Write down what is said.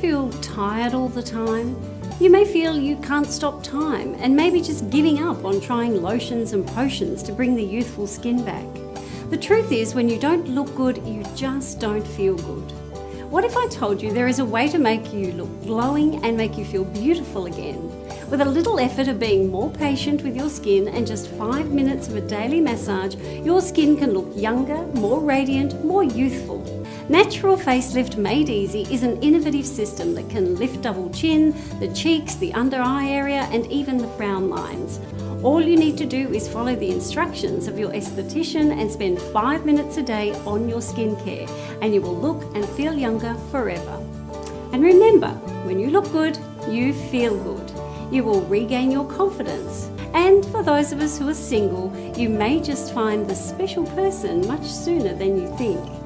feel tired all the time? You may feel you can't stop time and maybe just giving up on trying lotions and potions to bring the youthful skin back. The truth is, when you don't look good, you just don't feel good. What if I told you there is a way to make you look glowing and make you feel beautiful again? With a little effort of being more patient with your skin and just five minutes of a daily massage, your skin can look younger, more radiant, more youthful. Natural Facelift Made Easy is an innovative system that can lift double chin, the cheeks, the under eye area and even the frown lines. All you need to do is follow the instructions of your esthetician and spend five minutes a day on your skincare and you will look and feel younger forever. And remember, when you look good, you feel good. You will regain your confidence. And for those of us who are single, you may just find the special person much sooner than you think.